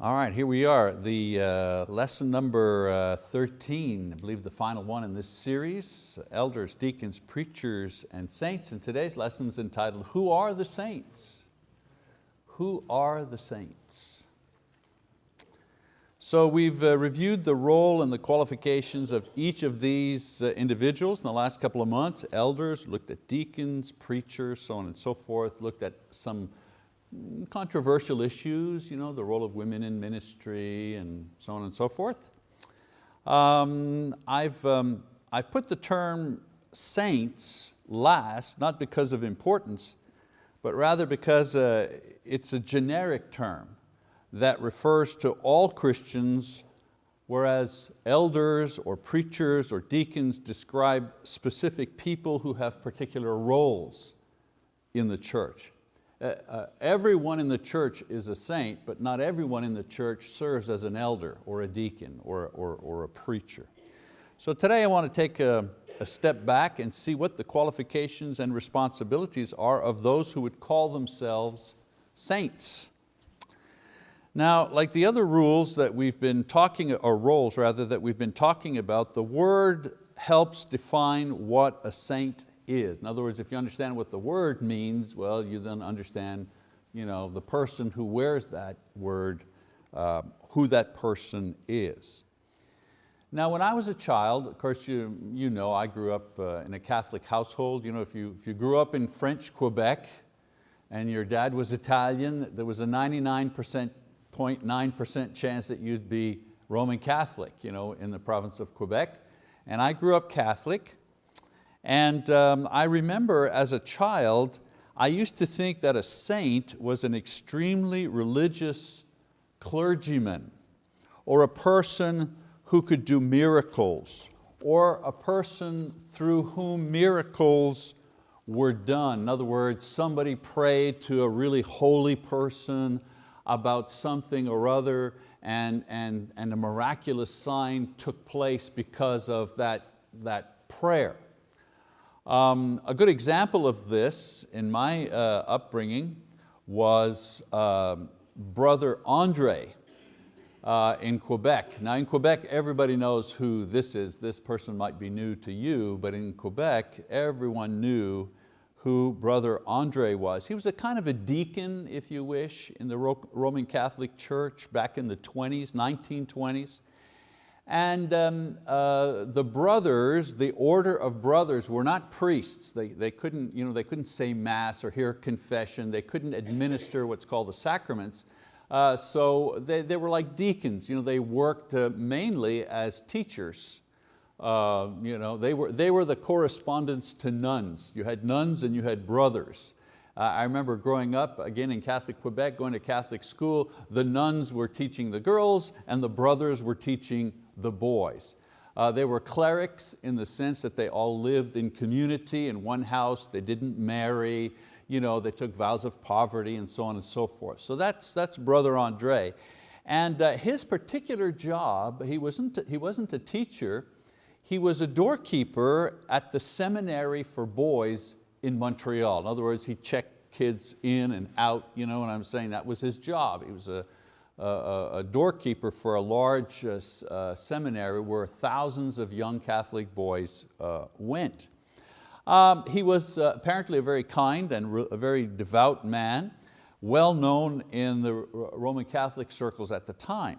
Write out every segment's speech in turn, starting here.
All right, here we are, the uh, lesson number uh, 13, I believe the final one in this series, elders, deacons, preachers, and saints. And today's lesson is entitled, Who are the saints? Who are the saints? So we've uh, reviewed the role and the qualifications of each of these uh, individuals in the last couple of months, elders, looked at deacons, preachers, so on and so forth, looked at some controversial issues, you know, the role of women in ministry and so on and so forth. Um, I've, um, I've put the term saints last, not because of importance, but rather because uh, it's a generic term that refers to all Christians, whereas elders or preachers or deacons describe specific people who have particular roles in the church. Uh, uh, everyone in the church is a saint, but not everyone in the church serves as an elder or a deacon or, or, or a preacher. So today I want to take a, a step back and see what the qualifications and responsibilities are of those who would call themselves saints. Now, like the other rules that we've been talking, or roles rather, that we've been talking about, the word helps define what a saint is. In other words, if you understand what the word means, well, you then understand you know, the person who wears that word, uh, who that person is. Now when I was a child, of course you, you know I grew up uh, in a Catholic household. You know, if, you, if you grew up in French Quebec and your dad was Italian, there was a 99.9% chance that you'd be Roman Catholic you know, in the province of Quebec. And I grew up Catholic. And um, I remember as a child, I used to think that a saint was an extremely religious clergyman or a person who could do miracles or a person through whom miracles were done. In other words, somebody prayed to a really holy person about something or other and, and, and a miraculous sign took place because of that, that prayer. Um, a good example of this in my uh, upbringing was uh, Brother Andre uh, in Quebec. Now in Quebec, everybody knows who this is. This person might be new to you, but in Quebec, everyone knew who Brother Andre was. He was a kind of a deacon, if you wish, in the Roman Catholic Church back in the 20s, 1920s. And um, uh, the brothers, the order of brothers were not priests. They, they, couldn't, you know, they couldn't say mass or hear confession. They couldn't administer what's called the sacraments. Uh, so they, they were like deacons. You know, they worked uh, mainly as teachers. Uh, you know, they, were, they were the correspondents to nuns. You had nuns and you had brothers. Uh, I remember growing up, again in Catholic Quebec, going to Catholic school, the nuns were teaching the girls and the brothers were teaching the boys. Uh, they were clerics in the sense that they all lived in community in one house, they didn't marry, you know, they took vows of poverty and so on and so forth. So that's, that's Brother Andre. And uh, his particular job, he wasn't, he wasn't a teacher, he was a doorkeeper at the seminary for boys in Montreal. In other words, he checked kids in and out, you know what I'm saying? That was his job. He was a, a, doorkeeper for a large uh, uh, seminary where thousands of young Catholic boys uh, went. Um, he was apparently a very kind and a very devout man, well known in the Roman Catholic circles at the time.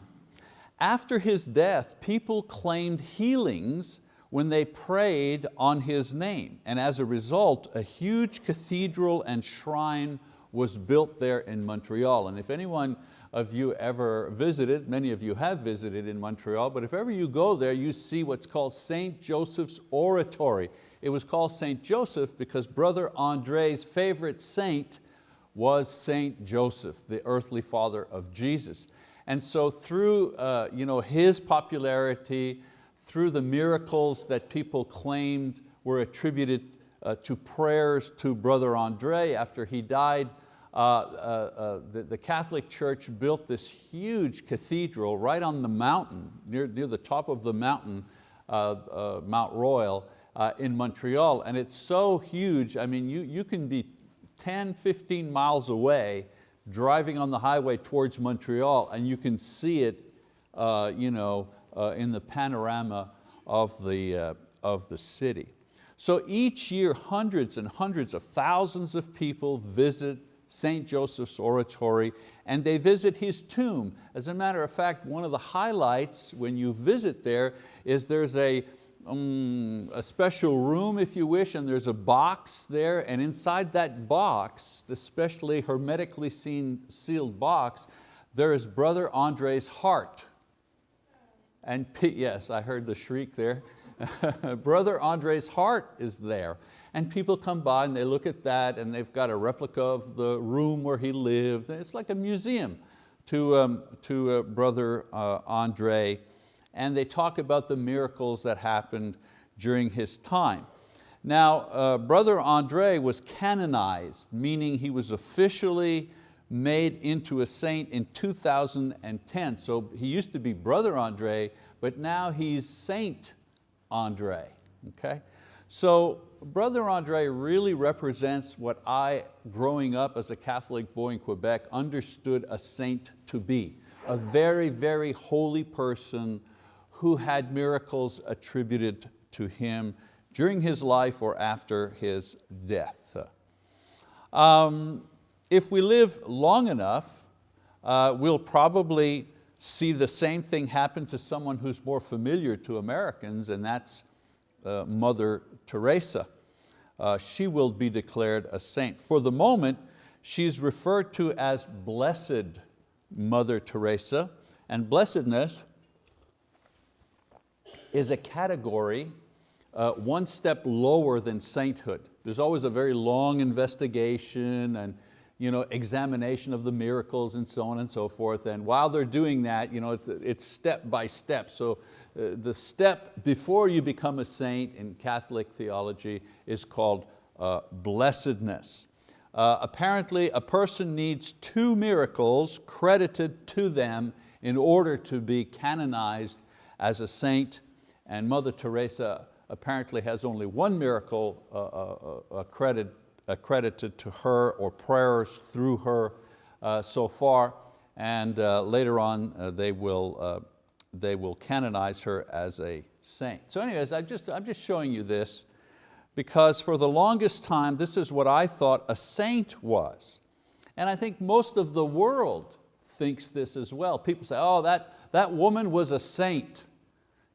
After his death, people claimed healings when they prayed on his name. And as a result, a huge cathedral and shrine was built there in Montreal. And if anyone of you ever visited, many of you have visited in Montreal, but if ever you go there, you see what's called St. Joseph's Oratory. It was called St. Joseph because Brother Andre's favorite saint was St. Joseph, the earthly father of Jesus. And so through uh, you know, his popularity, through the miracles that people claimed were attributed uh, to prayers to Brother Andre after he died, uh, uh, uh, the, the, Catholic Church built this huge cathedral right on the mountain, near, near the top of the mountain, uh, uh, Mount Royal in Montreal. And it's so huge, I mean, you, you can be 10, 15 miles away driving on the highway towards Montreal and you can see it you know, in the panorama of the, of the city. So each year hundreds and hundreds of thousands of people visit St. Joseph's Oratory and they visit his tomb. As a matter of fact, one of the highlights when you visit there is there's a, um, a special room if you wish and there's a box there and inside that box, the specially hermetically sealed box, there is Brother Andre's heart. And yes, I heard the shriek there. Brother Andre's heart is there. And people come by and they look at that and they've got a replica of the room where he lived. It's like a museum to, um, to uh, Brother uh, Andre. And they talk about the miracles that happened during his time. Now, uh, Brother Andre was canonized, meaning he was officially made into a saint in 2010. So he used to be Brother Andre, but now he's Saint Andre, okay? So Brother Andre really represents what I, growing up as a Catholic boy in Quebec, understood a saint to be. A very, very holy person who had miracles attributed to him during his life or after his death. Um, if we live long enough, uh, we'll probably see the same thing happen to someone who's more familiar to Americans, and that's uh, Mother Teresa. Uh, she will be declared a saint. For the moment, she's referred to as Blessed Mother Teresa, and blessedness is a category uh, one step lower than sainthood. There's always a very long investigation and you know, examination of the miracles and so on and so forth. And while they're doing that, you know, it's step by step. So the step before you become a saint in Catholic theology is called uh, blessedness. Uh, apparently a person needs two miracles credited to them in order to be canonized as a saint and Mother Teresa apparently has only one miracle uh, uh, uh credit accredited to her or prayers through her uh, so far. And uh, later on, uh, they, will, uh, they will canonize her as a saint. So anyways, I just, I'm just showing you this because for the longest time, this is what I thought a saint was. And I think most of the world thinks this as well. People say, oh, that, that woman was a saint.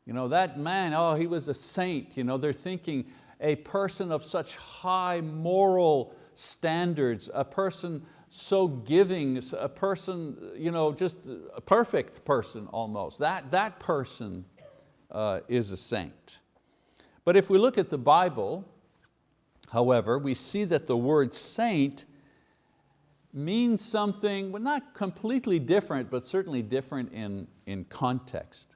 You know, that man, oh, he was a saint. You know, they're thinking a person of such high moral standards, a person so giving, a person, you know, just a perfect person almost. That, that person uh, is a saint. But if we look at the Bible, however, we see that the word saint means something, well, not completely different, but certainly different in, in context.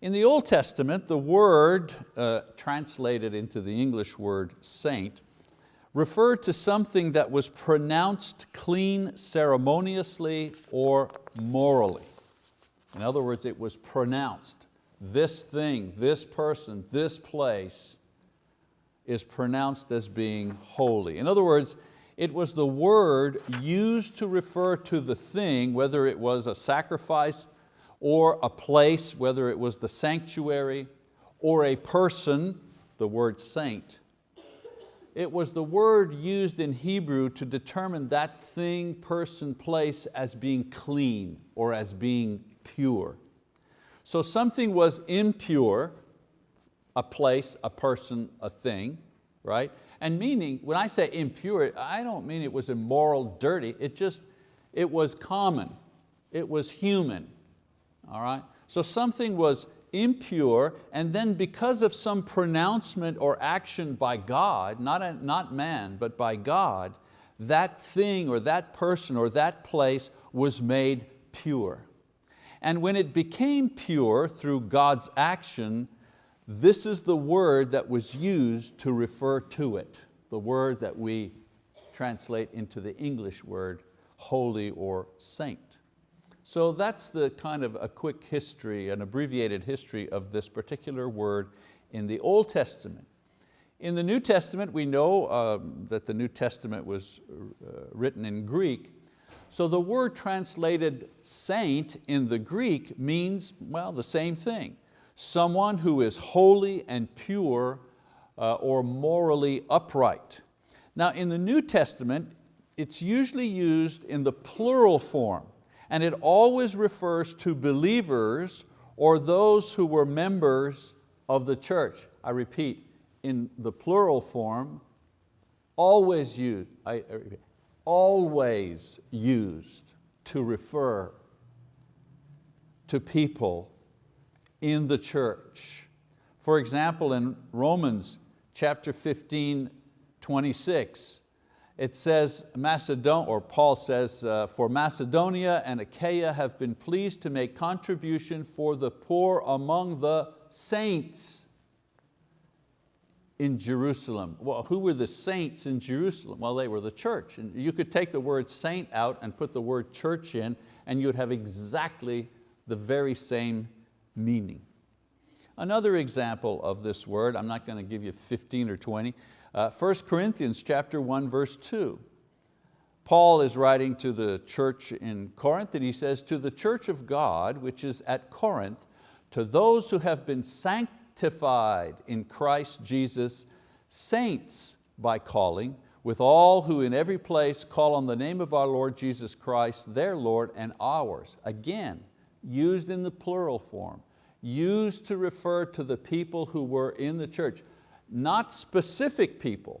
In the Old Testament, the word uh, translated into the English word saint referred to something that was pronounced clean ceremoniously or morally. In other words, it was pronounced. This thing, this person, this place is pronounced as being holy. In other words, it was the word used to refer to the thing, whether it was a sacrifice or a place, whether it was the sanctuary or a person, the word saint. It was the word used in Hebrew to determine that thing, person, place as being clean or as being pure. So something was impure, a place, a person, a thing, right? And meaning, when I say impure, I don't mean it was immoral, dirty, it just, it was common, it was human, all right? So something was impure and then because of some pronouncement or action by God, not, a, not man, but by God, that thing or that person or that place was made pure. And when it became pure through God's action, this is the word that was used to refer to it, the word that we translate into the English word holy or saint. So that's the kind of a quick history, an abbreviated history of this particular word in the Old Testament. In the New Testament, we know um, that the New Testament was uh, written in Greek, So the word translated saint in the Greek means, well, the same thing. Someone who is holy and pure uh, or morally upright. Now in the New Testament, it's usually used in the plural form and it always refers to believers or those who were members of the church. I repeat, in the plural form, always used, I, always used to refer to people in the church. For example, in Romans chapter 15, 26, it says, Macedonia, or Paul says, uh, for Macedonia and Achaia have been pleased to make contribution for the poor among the saints in Jerusalem. Well, who were the saints in Jerusalem? Well, they were the church. And you could take the word saint out and put the word church in and you'd have exactly the very same meaning. Another example of this word, I'm not going to give you 15 or 20, uh, 1 Corinthians chapter 1, verse 2. Paul is writing to the church in Corinth and he says, to the church of God, which is at Corinth, to those who have been sanctified in Christ Jesus, saints by calling, with all who in every place call on the name of our Lord Jesus Christ, their Lord and ours. Again, used in the plural form, used to refer to the people who were in the church not specific people.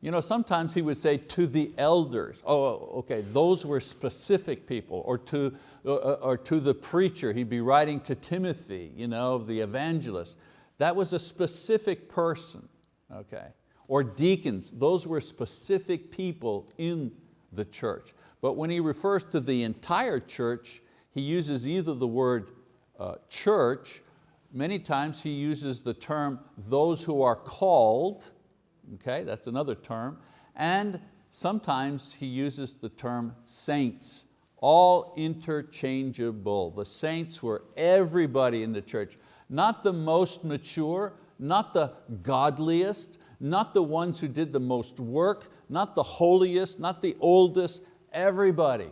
You know, sometimes he would say to the elders, oh, okay, those were specific people, or to, uh, uh, or to the preacher, he'd be writing to Timothy, you know, the evangelist. That was a specific person, okay? Or deacons, those were specific people in the church. But when he refers to the entire church, he uses either the word uh, church many times he uses the term those who are called, okay, that's another term, and sometimes he uses the term saints, all interchangeable. The saints were everybody in the church, not the most mature, not the godliest, not the ones who did the most work, not the holiest, not the oldest, everybody.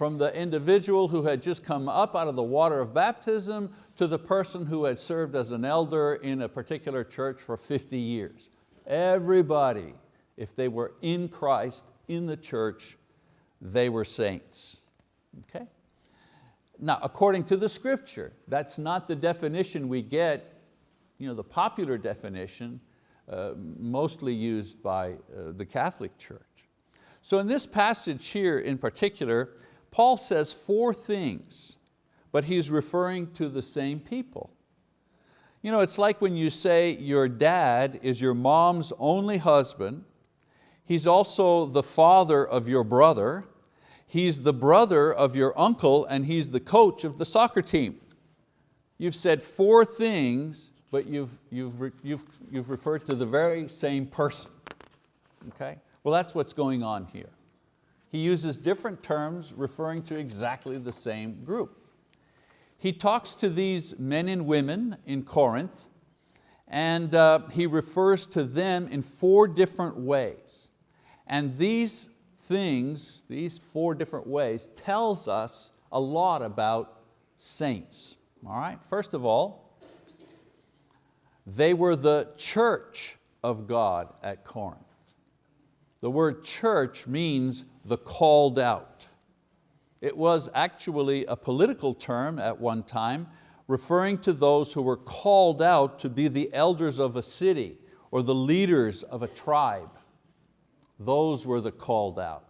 From the individual who had just come up out of the water of baptism to the person who had served as an elder in a particular church for 50 years. Everybody, if they were in Christ, in the church, they were saints. Okay? Now, according to the scripture, that's not the definition we get, you know, the popular definition, uh, mostly used by uh, the Catholic Church. So in this passage here in particular, Paul says four things but he's referring to the same people. You know, it's like when you say your dad is your mom's only husband, he's also the father of your brother, he's the brother of your uncle, and he's the coach of the soccer team. You've said four things, but you've, you've, you've, you've referred to the very same person. Okay? Well, that's what's going on here. He uses different terms referring to exactly the same group he talks to these men and women in Corinth and uh, he refers to them in four different ways. And these things, these four different ways, tells us a lot about saints. All right, first of all, they were the church of God at Corinth. The word church means the called out. It was actually a political term at one time, referring to those who were called out to be the elders of a city or the leaders of a tribe. Those were the called out.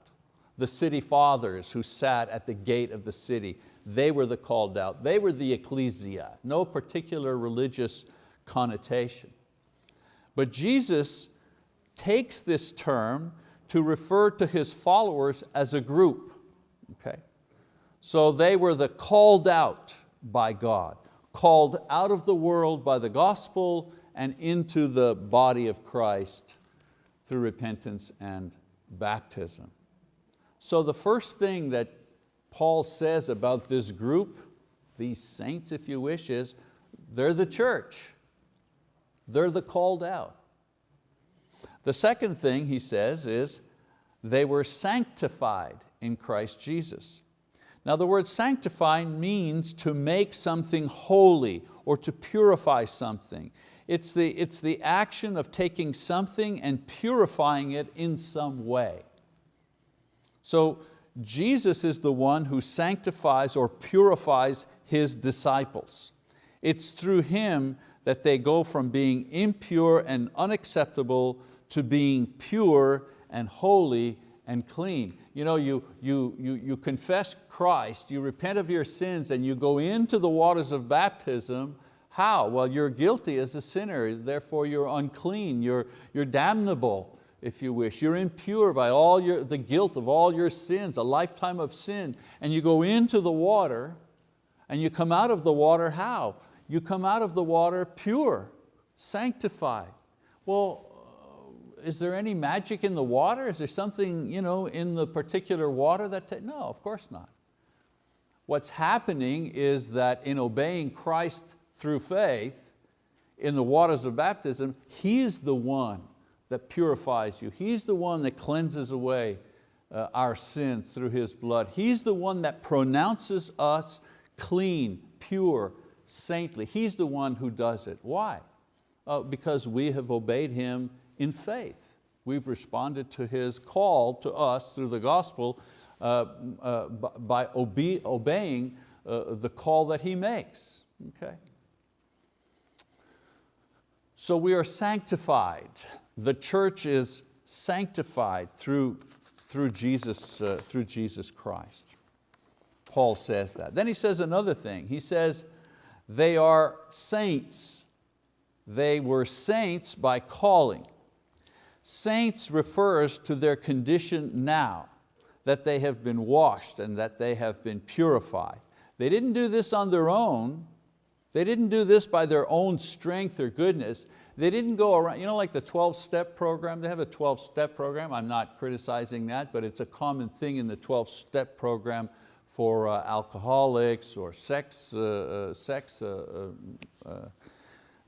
The city fathers who sat at the gate of the city, they were the called out. They were the ecclesia, no particular religious connotation. But Jesus takes this term to refer to His followers as a group. Okay? So they were the called out by God, called out of the world by the gospel and into the body of Christ through repentance and baptism. So the first thing that Paul says about this group, these saints if you wish, is they're the church. They're the called out. The second thing he says is they were sanctified in Christ Jesus. Now the word sanctify means to make something holy or to purify something. It's the, it's the action of taking something and purifying it in some way. So Jesus is the one who sanctifies or purifies His disciples. It's through Him that they go from being impure and unacceptable to being pure and holy and clean. You, know, you, you, you, you confess Christ, you repent of your sins and you go into the waters of baptism. How? Well, you're guilty as a sinner, therefore you're unclean, you're, you're damnable if you wish. You're impure by all your, the guilt of all your sins, a lifetime of sin. And you go into the water and you come out of the water how? You come out of the water pure, sanctified. Well, is there any magic in the water? Is there something you know, in the particular water that, no, of course not. What's happening is that in obeying Christ through faith, in the waters of baptism, He's the one that purifies you. He's the one that cleanses away uh, our sins through His blood. He's the one that pronounces us clean, pure, saintly. He's the one who does it. Why? Uh, because we have obeyed Him in faith. We've responded to His call to us through the gospel uh, uh, by obe obeying uh, the call that He makes. Okay? So we are sanctified. The church is sanctified through, through, Jesus, uh, through Jesus Christ. Paul says that. Then he says another thing. He says, they are saints. They were saints by calling. Saints refers to their condition now, that they have been washed and that they have been purified. They didn't do this on their own, they didn't do this by their own strength or goodness. They didn't go around, you know like the 12-step program, they have a 12-step program, I'm not criticizing that, but it's a common thing in the 12-step program for uh, alcoholics or sex, uh, uh sex uh, uh,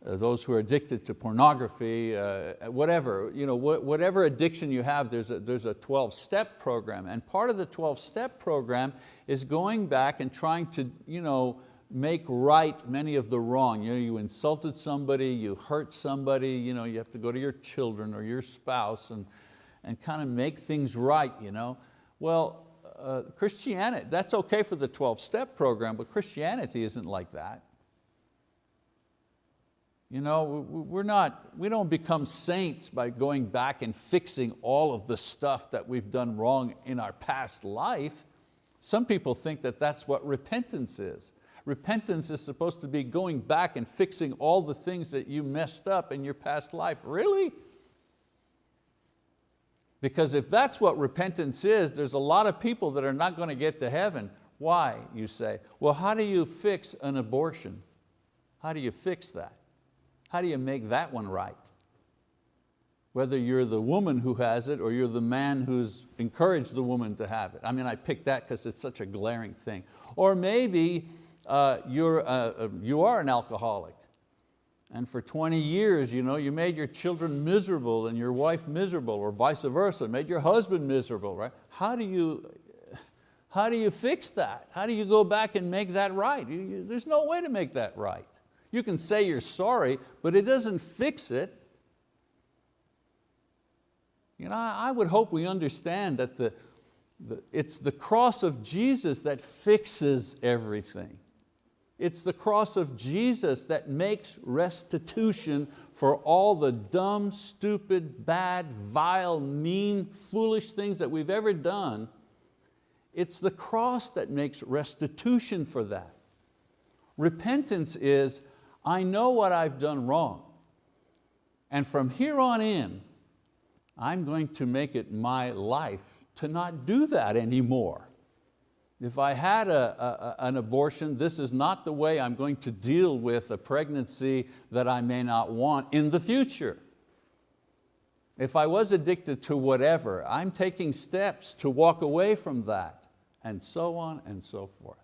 those who are addicted to pornography, whatever, you know, whatever addiction you have, there's a, there's a 12-step program. And part of the 12-step program is going back and trying to you know, make right many of the wrong. You, know, you insulted somebody, you hurt somebody, you, know, you have to go to your children or your spouse and, and kind of make things right. You know? Well, uh, Christianity, that's okay for the 12-step program, but Christianity isn't like that. You know, we're not, we don't become saints by going back and fixing all of the stuff that we've done wrong in our past life. Some people think that that's what repentance is. Repentance is supposed to be going back and fixing all the things that you messed up in your past life. Really? Because if that's what repentance is, there's a lot of people that are not going to get to heaven. Why, you say? Well, how do you fix an abortion? How do you fix that? How do you make that one right? Whether you're the woman who has it or you're the man who's encouraged the woman to have it. I mean, I picked that because it's such a glaring thing. Or maybe uh, you're, uh, uh, you are an alcoholic and for 20 years you, know, you made your children miserable and your wife miserable or vice versa, made your husband miserable, right? How do you, how do you fix that? How do you go back and make that right? You, there's no way to make that right. You can say you're sorry, but it doesn't fix it. You know, I would hope we understand that the, the, it's the cross of Jesus that fixes everything. It's the cross of Jesus that makes restitution for all the dumb, stupid, bad, vile, mean, foolish things that we've ever done. It's the cross that makes restitution for that. Repentance is, I know what I've done wrong. And from here on in, I'm going to make it my life to not do that anymore. If I had a, a, an abortion, this is not the way I'm going to deal with a pregnancy that I may not want in the future. If I was addicted to whatever, I'm taking steps to walk away from that, and so on and so forth.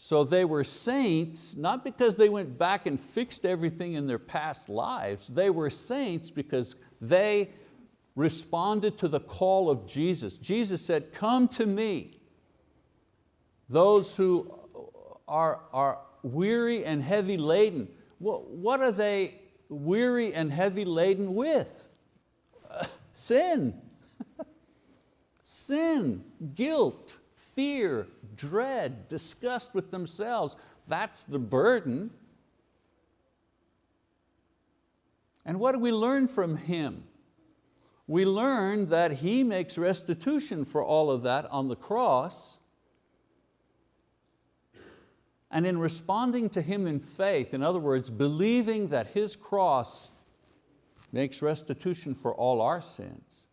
So they were saints, not because they went back and fixed everything in their past lives, they were saints because they responded to the call of Jesus. Jesus said, come to me, those who are, are weary and heavy laden. What are they weary and heavy laden with? Uh, sin. Sin, guilt, fear, dread, disgust with themselves. That's the burden. And what do we learn from him? We learn that he makes restitution for all of that on the cross. And in responding to him in faith, in other words, believing that his cross makes restitution for all our sins,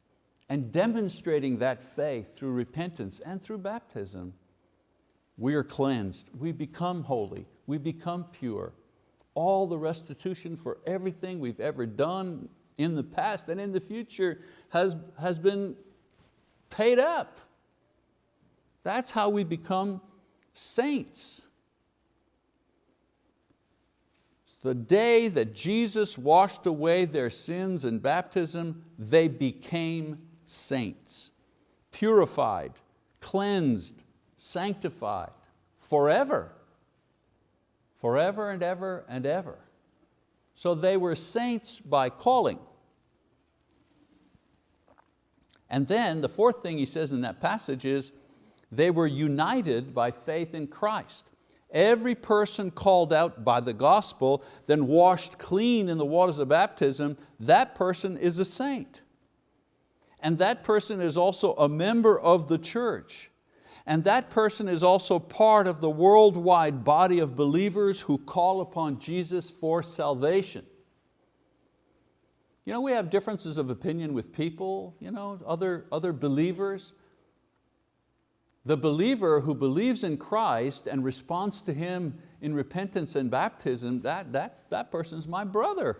and demonstrating that faith through repentance and through baptism, we are cleansed, we become holy, we become pure. All the restitution for everything we've ever done in the past and in the future has, has been paid up. That's how we become saints. The day that Jesus washed away their sins in baptism, they became saints, purified, cleansed, sanctified, forever, forever and ever and ever. So they were saints by calling. And then the fourth thing he says in that passage is, they were united by faith in Christ. Every person called out by the gospel, then washed clean in the waters of baptism, that person is a saint and that person is also a member of the church. And that person is also part of the worldwide body of believers who call upon Jesus for salvation. You know, we have differences of opinion with people, you know, other, other believers. The believer who believes in Christ and responds to Him in repentance and baptism, that, that, that person's my brother.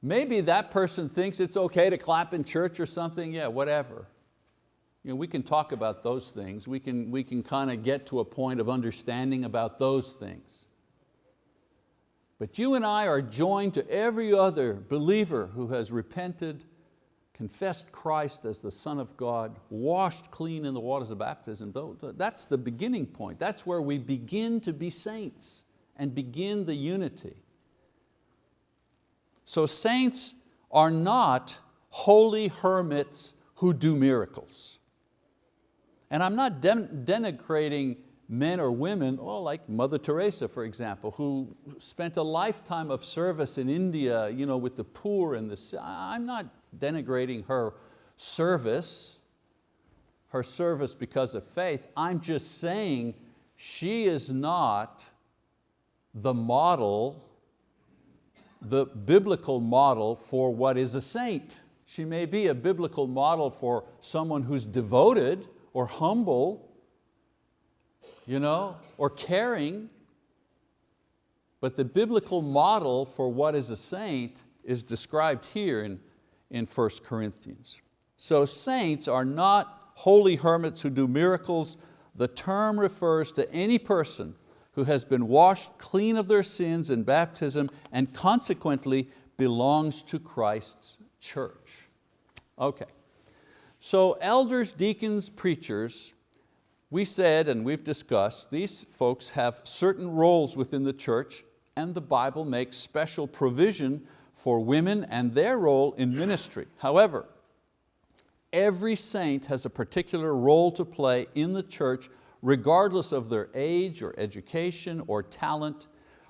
Maybe that person thinks it's okay to clap in church or something, yeah, whatever. You know, we can talk about those things. We can, we can kind of get to a point of understanding about those things. But you and I are joined to every other believer who has repented, confessed Christ as the Son of God, washed clean in the waters of baptism. That's the beginning point. That's where we begin to be saints and begin the unity. So saints are not holy hermits who do miracles. And I'm not denigrating men or women, oh, like Mother Teresa, for example, who spent a lifetime of service in India you know, with the poor and the, I'm not denigrating her service, her service because of faith. I'm just saying she is not the model the biblical model for what is a saint. She may be a biblical model for someone who's devoted or humble, you know, or caring, but the biblical model for what is a saint is described here in, in 1 Corinthians. So saints are not holy hermits who do miracles. The term refers to any person who has been washed clean of their sins in baptism and consequently belongs to Christ's church. Okay, so elders, deacons, preachers, we said and we've discussed, these folks have certain roles within the church and the Bible makes special provision for women and their role in ministry. However, every saint has a particular role to play in the church regardless of their age or education or talent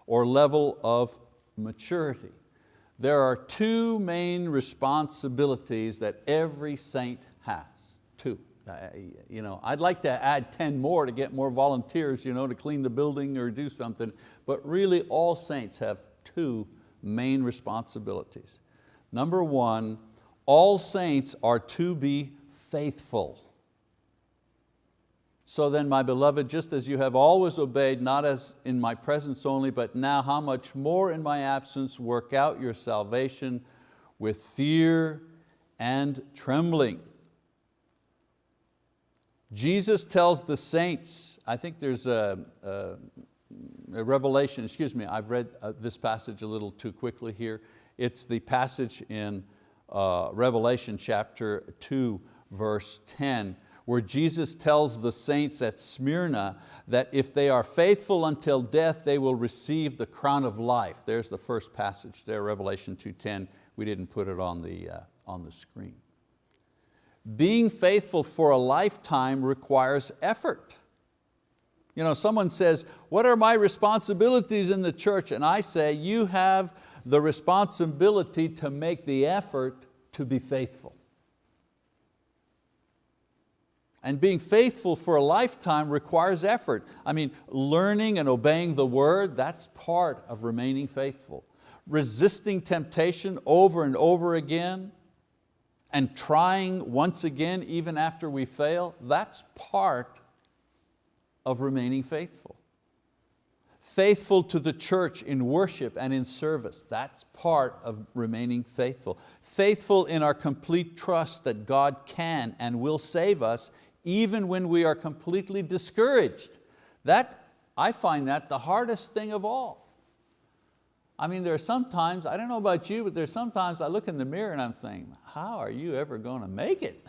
or level of maturity. There are two main responsibilities that every saint has, two. Uh, you know, I'd like to add 10 more to get more volunteers you know, to clean the building or do something, but really all saints have two main responsibilities. Number one, all saints are to be faithful. So then, my beloved, just as you have always obeyed, not as in my presence only, but now how much more in my absence, work out your salvation with fear and trembling. Jesus tells the saints, I think there's a, a, a revelation, excuse me, I've read uh, this passage a little too quickly here. It's the passage in uh, Revelation chapter 2, verse 10, where Jesus tells the saints at Smyrna that if they are faithful until death, they will receive the crown of life. There's the first passage there, Revelation 2.10. We didn't put it on the, uh, on the screen. Being faithful for a lifetime requires effort. You know, someone says, what are my responsibilities in the church? And I say, you have the responsibility to make the effort to be faithful. And being faithful for a lifetime requires effort. I mean, learning and obeying the word, that's part of remaining faithful. Resisting temptation over and over again and trying once again even after we fail, that's part of remaining faithful. Faithful to the church in worship and in service, that's part of remaining faithful. Faithful in our complete trust that God can and will save us even when we are completely discouraged. That, I find that the hardest thing of all. I mean, there are sometimes, I don't know about you, but there's sometimes I look in the mirror and I'm saying, how are you ever going to make it?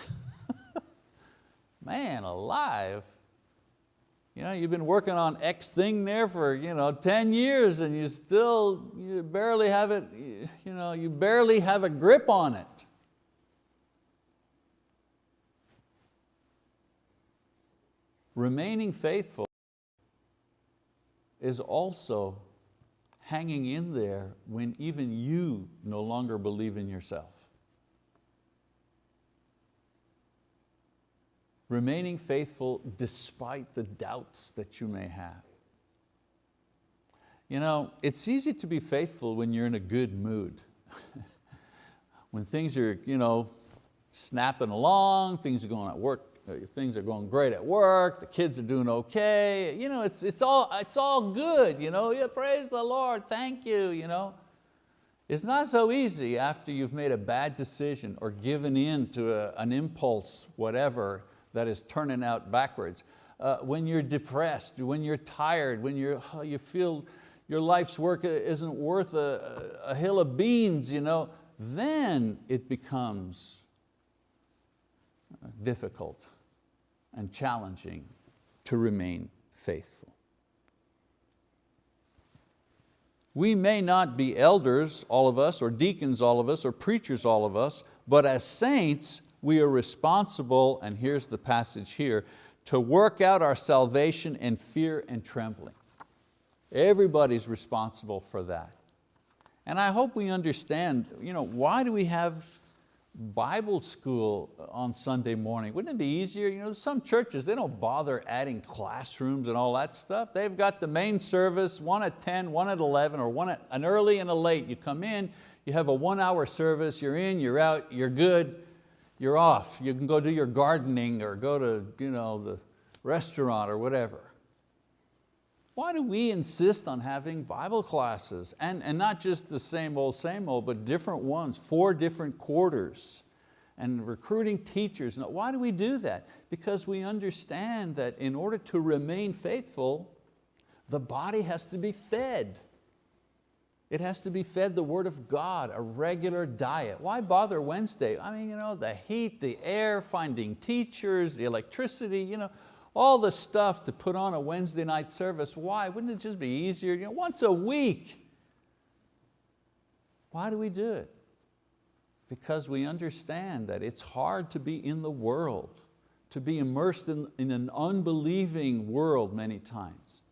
Man alive. You know, you've been working on X thing there for you know, 10 years and you still you barely have it, you, know, you barely have a grip on it. Remaining faithful is also hanging in there when even you no longer believe in yourself. Remaining faithful despite the doubts that you may have. You know, it's easy to be faithful when you're in a good mood. when things are you know, snapping along, things are going at work things are going great at work, the kids are doing okay, you know, it's, it's, all, it's all good, you know, yeah, praise the Lord, thank you. You know. It's not so easy after you've made a bad decision or given in to a, an impulse, whatever, that is turning out backwards. Uh, when you're depressed, when you're tired, when you're, oh, you feel your life's work isn't worth a, a hill of beans, you know, then it becomes difficult and challenging to remain faithful. We may not be elders, all of us, or deacons, all of us, or preachers, all of us, but as saints, we are responsible, and here's the passage here, to work out our salvation in fear and trembling. Everybody's responsible for that. And I hope we understand, you know, why do we have Bible school uh, on Sunday morning. Wouldn't it be easier? You know, some churches, they don't bother adding classrooms and all that stuff. They've got the main service, one at 10, one at 11, or one at an early and a late. You come in, you have a one hour service, you're in, you're out, you're good, you're off. You can go do your gardening or go to you know, the restaurant or whatever. Why do we insist on having Bible classes? And, and not just the same old, same old, but different ones, four different quarters, and recruiting teachers. Why do we do that? Because we understand that in order to remain faithful, the body has to be fed. It has to be fed the word of God, a regular diet. Why bother Wednesday? I mean, you know, the heat, the air, finding teachers, the electricity, you know, all the stuff to put on a Wednesday night service. Why? Wouldn't it just be easier? You know, once a week. Why do we do it? Because we understand that it's hard to be in the world, to be immersed in, in an unbelieving world many times.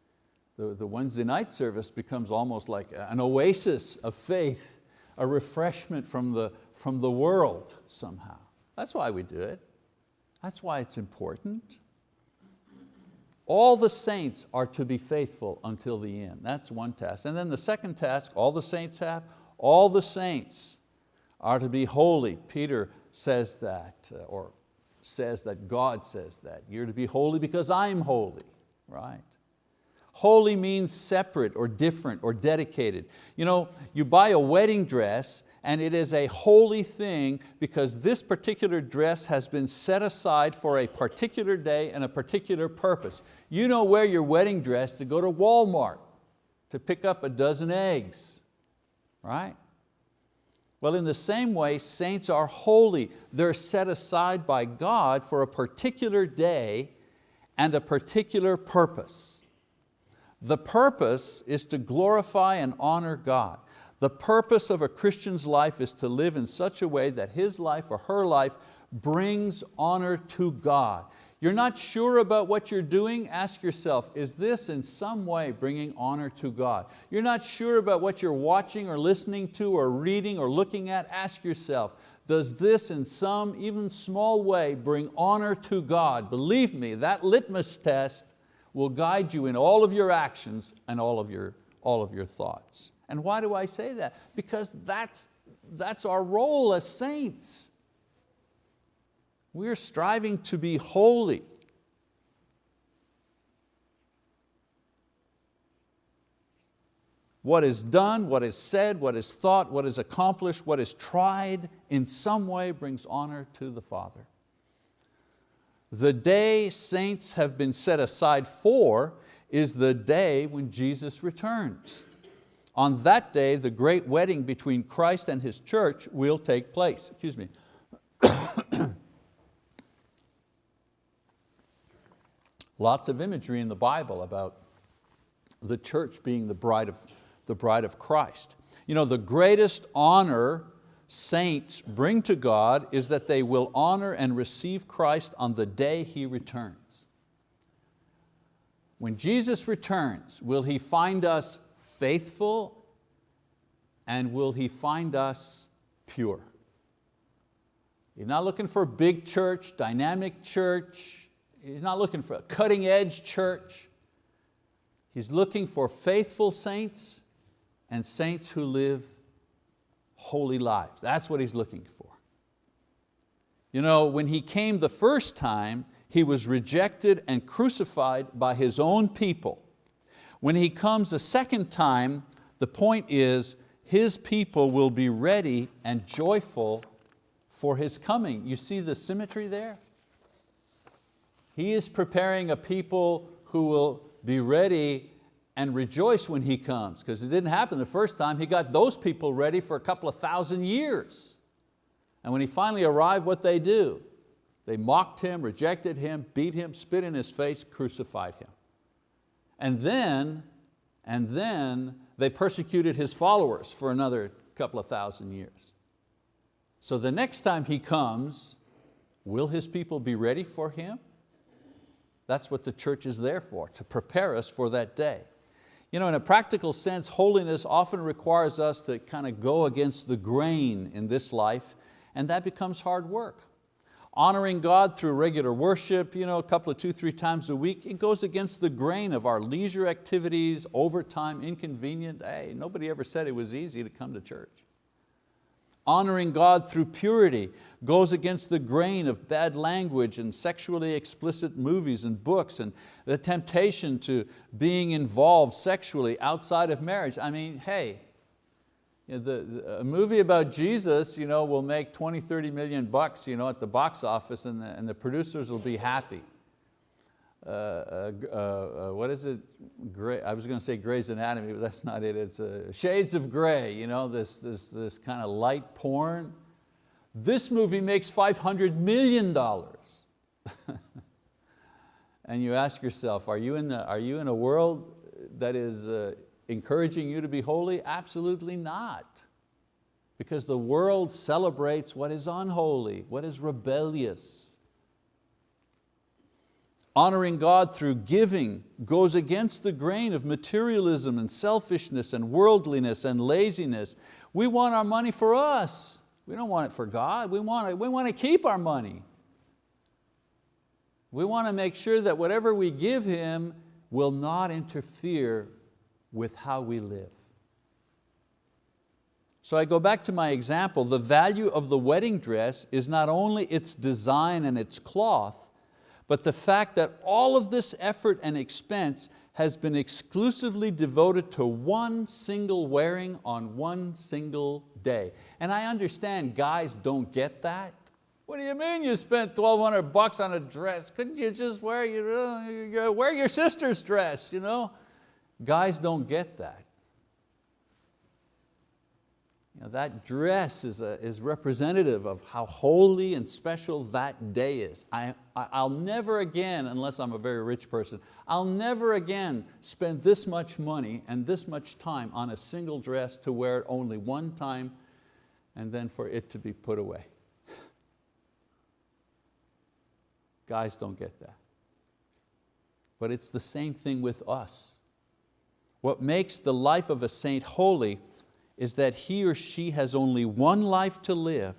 The, the Wednesday night service becomes almost like an oasis of faith, a refreshment from the, from the world somehow. That's why we do it. That's why it's important. All the saints are to be faithful until the end. That's one task. And then the second task, all the saints have, all the saints are to be holy. Peter says that, uh, or says that God says that. You're to be holy because I'm holy, right? Holy means separate or different or dedicated. You know, you buy a wedding dress and it is a holy thing because this particular dress has been set aside for a particular day and a particular purpose. You don't wear your wedding dress to go to Walmart to pick up a dozen eggs, right? Well, in the same way, saints are holy. They're set aside by God for a particular day and a particular purpose. The purpose is to glorify and honor God. The purpose of a Christian's life is to live in such a way that his life or her life brings honor to God. You're not sure about what you're doing, ask yourself, is this in some way bringing honor to God? You're not sure about what you're watching or listening to or reading or looking at, ask yourself, does this in some even small way bring honor to God? Believe me, that litmus test will guide you in all of your actions and all of your, all of your thoughts. And why do I say that? Because that's, that's our role as saints. We're striving to be holy. What is done, what is said, what is thought, what is accomplished, what is tried in some way brings honor to the Father. The day saints have been set aside for is the day when Jesus returns. On that day, the great wedding between Christ and His church will take place. Excuse me. Lots of imagery in the Bible about the church being the bride of, the bride of Christ. You know, the greatest honor saints bring to God is that they will honor and receive Christ on the day He returns. When Jesus returns, will He find us faithful and will He find us pure? He's not looking for a big church, dynamic church, He's not looking for a cutting edge church. He's looking for faithful saints and saints who live holy lives. That's what he's looking for. You know, when he came the first time, he was rejected and crucified by his own people. When he comes a second time, the point is his people will be ready and joyful for his coming. You see the symmetry there? He is preparing a people who will be ready and rejoice when He comes, because it didn't happen the first time. He got those people ready for a couple of thousand years. And when He finally arrived, what they do? They mocked Him, rejected Him, beat Him, spit in His face, crucified Him. And then, and then they persecuted His followers for another couple of thousand years. So the next time He comes, will His people be ready for Him? That's what the church is there for, to prepare us for that day. You know, in a practical sense, holiness often requires us to kind of go against the grain in this life, and that becomes hard work. Honoring God through regular worship, you know, a couple of two, three times a week, it goes against the grain of our leisure activities, overtime, inconvenient. Hey, nobody ever said it was easy to come to church. Honoring God through purity goes against the grain of bad language and sexually explicit movies and books and the temptation to being involved sexually outside of marriage. I mean, hey, you know, the, the, a movie about Jesus you know, will make 20, 30 million bucks you know, at the box office and the, and the producers will be happy. Uh, uh, uh, uh what is it? Gray, I was going to say Grey's Anatomy, but that's not it. It's uh, Shades of Grey, you know, this, this, this kind of light porn. This movie makes $500 million. and you ask yourself, are you in, the, are you in a world that is uh, encouraging you to be holy? Absolutely not. Because the world celebrates what is unholy, what is rebellious. Honoring God through giving goes against the grain of materialism and selfishness and worldliness and laziness. We want our money for us. We don't want it for God, we want, it, we want to keep our money. We want to make sure that whatever we give Him will not interfere with how we live. So I go back to my example, the value of the wedding dress is not only its design and its cloth, but the fact that all of this effort and expense has been exclusively devoted to one single wearing on one single day. And I understand guys don't get that. What do you mean you spent 1,200 bucks on a dress? Couldn't you just wear uh, your, wear your sister's dress? You know? Guys don't get that. You know, that dress is, a, is representative of how holy and special that day is. I, I, I'll never again, unless I'm a very rich person, I'll never again spend this much money and this much time on a single dress to wear it only one time and then for it to be put away. Guys don't get that. But it's the same thing with us. What makes the life of a saint holy is that he or she has only one life to live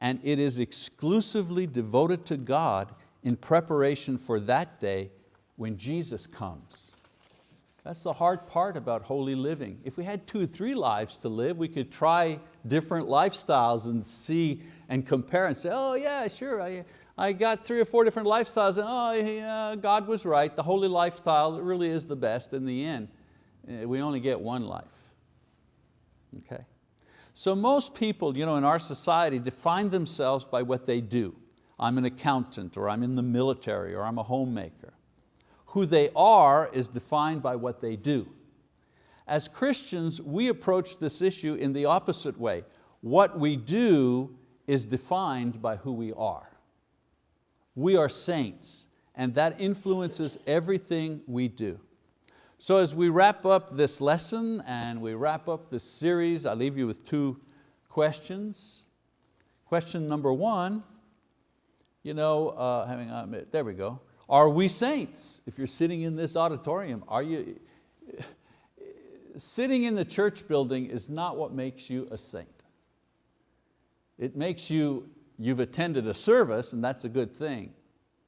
and it is exclusively devoted to God in preparation for that day when Jesus comes. That's the hard part about holy living. If we had two or three lives to live, we could try different lifestyles and see and compare and say, oh yeah, sure, I, I got three or four different lifestyles and oh, yeah, God was right, the holy lifestyle really is the best in the end. Eh, we only get one life, okay? So most people you know, in our society define themselves by what they do. I'm an accountant, or I'm in the military, or I'm a homemaker. Who they are is defined by what they do. As Christians, we approach this issue in the opposite way. What we do is defined by who we are. We are saints, and that influences everything we do. So as we wrap up this lesson and we wrap up this series, I leave you with two questions. Question number one, you know, uh, having, uh, there we go. Are we saints? If you're sitting in this auditorium, are you, sitting in the church building is not what makes you a saint. It makes you, you've attended a service and that's a good thing,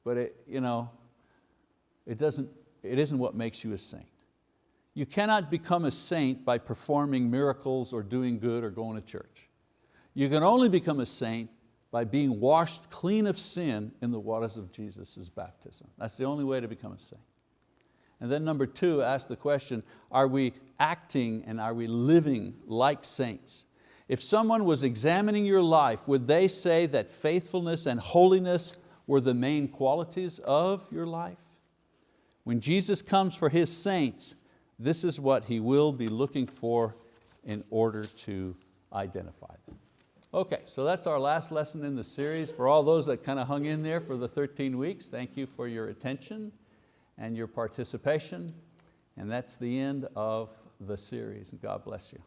but it, you know, it, doesn't, it isn't what makes you a saint. You cannot become a saint by performing miracles or doing good or going to church. You can only become a saint by being washed clean of sin in the waters of Jesus' baptism. That's the only way to become a saint. And then number two, ask the question, are we acting and are we living like saints? If someone was examining your life, would they say that faithfulness and holiness were the main qualities of your life? When Jesus comes for His saints, this is what He will be looking for in order to identify them. Okay, so that's our last lesson in the series. For all those that kind of hung in there for the 13 weeks, thank you for your attention and your participation. And that's the end of the series. God bless you.